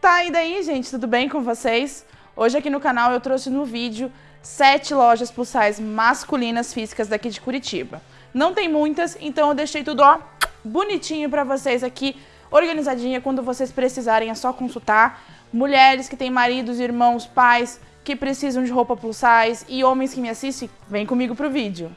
Tá, e daí, gente, tudo bem com vocês? Hoje aqui no canal eu trouxe no vídeo sete lojas plus size masculinas físicas daqui de Curitiba. Não tem muitas, então eu deixei tudo, ó, bonitinho pra vocês aqui, organizadinha, quando vocês precisarem é só consultar. Mulheres que têm maridos, irmãos, pais que precisam de roupa plus size e homens que me assistem, vem comigo pro vídeo.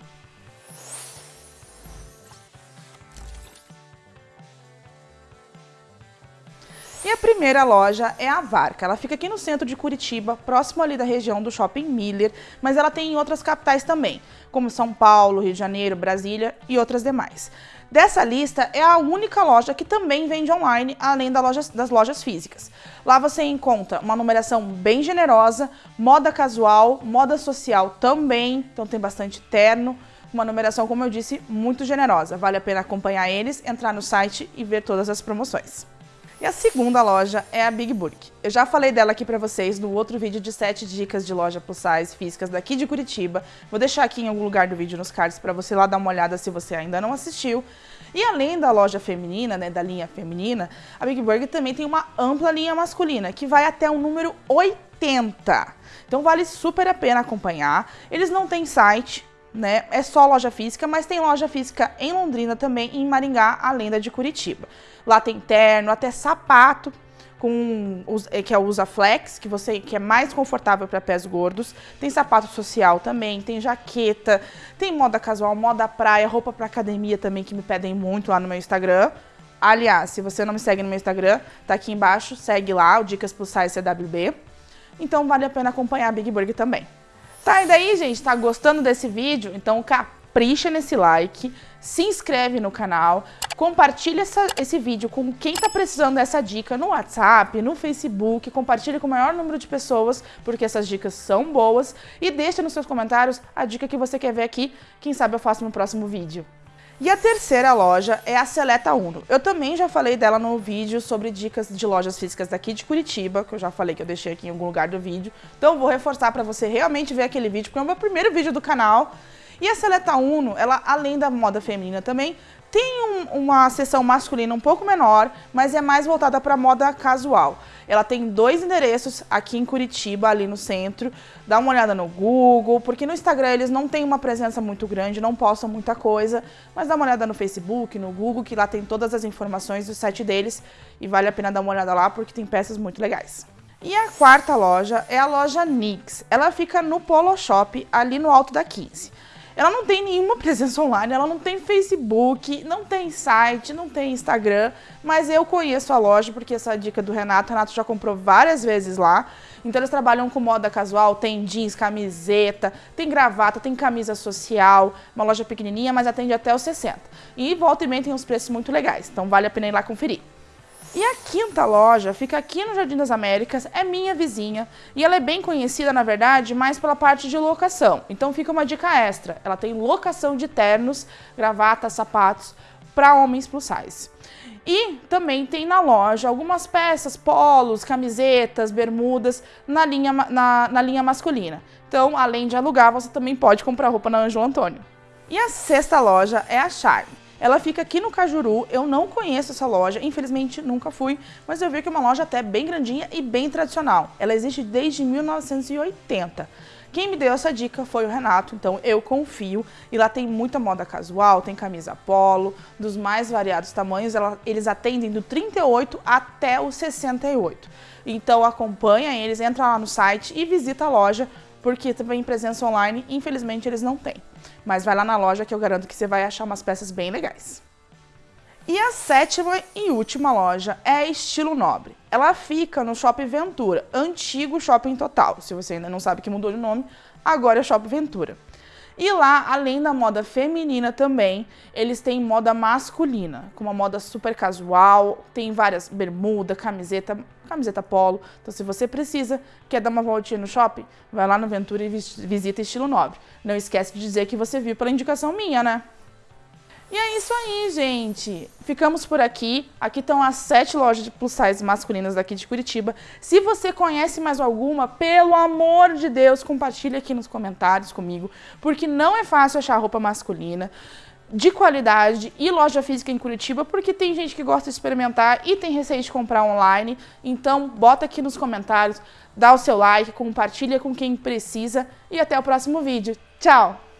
E a primeira loja é a Varca. Ela fica aqui no centro de Curitiba, próximo ali da região do Shopping Miller, mas ela tem em outras capitais também, como São Paulo, Rio de Janeiro, Brasília e outras demais. Dessa lista, é a única loja que também vende online, além das lojas, das lojas físicas. Lá você encontra uma numeração bem generosa, moda casual, moda social também, então tem bastante terno, uma numeração, como eu disse, muito generosa. Vale a pena acompanhar eles, entrar no site e ver todas as promoções. E a segunda loja é a Big Burg. Eu já falei dela aqui pra vocês no outro vídeo de 7 dicas de loja plus size físicas daqui de Curitiba. Vou deixar aqui em algum lugar do vídeo nos cards para você lá dar uma olhada se você ainda não assistiu. E além da loja feminina, né, da linha feminina, a Big Burg também tem uma ampla linha masculina, que vai até o número 80. Então vale super a pena acompanhar. Eles não têm site, né? É só loja física, mas tem loja física em Londrina também e em Maringá, além da de Curitiba. Lá tem terno, até sapato, com eh, que é o Usa Flex, que você que é mais confortável para pés gordos. Tem sapato social também, tem jaqueta, tem moda casual, moda praia, roupa para academia também que me pedem muito lá no meu Instagram. Aliás, se você não me segue no meu Instagram, tá aqui embaixo, segue lá, o Dicas Plus Size CWB. Então vale a pena acompanhar a Big Burger também. Tá, e daí, gente, tá gostando desse vídeo? Então capricha nesse like, se inscreve no canal, compartilha essa, esse vídeo com quem tá precisando dessa dica no WhatsApp, no Facebook, compartilha com o maior número de pessoas, porque essas dicas são boas, e deixa nos seus comentários a dica que você quer ver aqui, quem sabe eu faço no próximo vídeo. E a terceira loja é a Seleta Uno. Eu também já falei dela no vídeo sobre dicas de lojas físicas daqui de Curitiba, que eu já falei que eu deixei aqui em algum lugar do vídeo. Então vou reforçar para você realmente ver aquele vídeo, porque é o meu primeiro vídeo do canal. E a Seleta Uno, ela além da moda feminina também, tem um, uma seção masculina um pouco menor, mas é mais voltada para moda casual. Ela tem dois endereços aqui em Curitiba, ali no centro. Dá uma olhada no Google, porque no Instagram eles não têm uma presença muito grande, não postam muita coisa. Mas dá uma olhada no Facebook, no Google, que lá tem todas as informações do site deles. E vale a pena dar uma olhada lá, porque tem peças muito legais. E a quarta loja é a loja Nix. Ela fica no Polo Shop, ali no alto da 15. Ela não tem nenhuma presença online, ela não tem Facebook, não tem site, não tem Instagram, mas eu conheço a loja porque essa é dica do Renato, o Renato já comprou várias vezes lá. Então eles trabalham com moda casual, tem jeans, camiseta, tem gravata, tem camisa social, uma loja pequenininha, mas atende até os 60. E volta e meia tem uns preços muito legais, então vale a pena ir lá conferir. E a quinta loja fica aqui no Jardim das Américas, é minha vizinha, e ela é bem conhecida, na verdade, mais pela parte de locação. Então fica uma dica extra, ela tem locação de ternos, gravatas, sapatos para homens plus size. E também tem na loja algumas peças, polos, camisetas, bermudas, na linha, na, na linha masculina. Então, além de alugar, você também pode comprar roupa na Ângelo Antônio. E a sexta loja é a Charme. Ela fica aqui no Cajuru, eu não conheço essa loja, infelizmente nunca fui, mas eu vi que é uma loja até bem grandinha e bem tradicional. Ela existe desde 1980. Quem me deu essa dica foi o Renato, então eu confio. E lá tem muita moda casual, tem camisa polo, dos mais variados tamanhos. Ela, eles atendem do 38 até o 68. Então acompanha eles, entra lá no site e visita a loja, porque também presença online, infelizmente eles não têm. Mas vai lá na loja que eu garanto que você vai achar umas peças bem legais. E a sétima e última loja é Estilo Nobre. Ela fica no Shopping Ventura, antigo Shopping Total. Se você ainda não sabe que mudou de nome, agora é Shopping Ventura. E lá, além da moda feminina também, eles têm moda masculina, com uma moda super casual, tem várias bermuda, camiseta, camiseta polo. Então se você precisa, quer dar uma voltinha no shopping, vai lá no Ventura e visita Estilo Nobre. Não esquece de dizer que você viu pela indicação minha, né? E é isso aí, gente. Ficamos por aqui. Aqui estão as sete lojas de plus size masculinas daqui de Curitiba. Se você conhece mais alguma, pelo amor de Deus, compartilhe aqui nos comentários comigo, porque não é fácil achar roupa masculina. de qualidade e loja física em Curitiba, porque tem gente que gosta de experimentar e tem receio de comprar online. Então, bota aqui nos comentários, dá o seu like, compartilha com quem precisa e até o próximo vídeo. Tchau!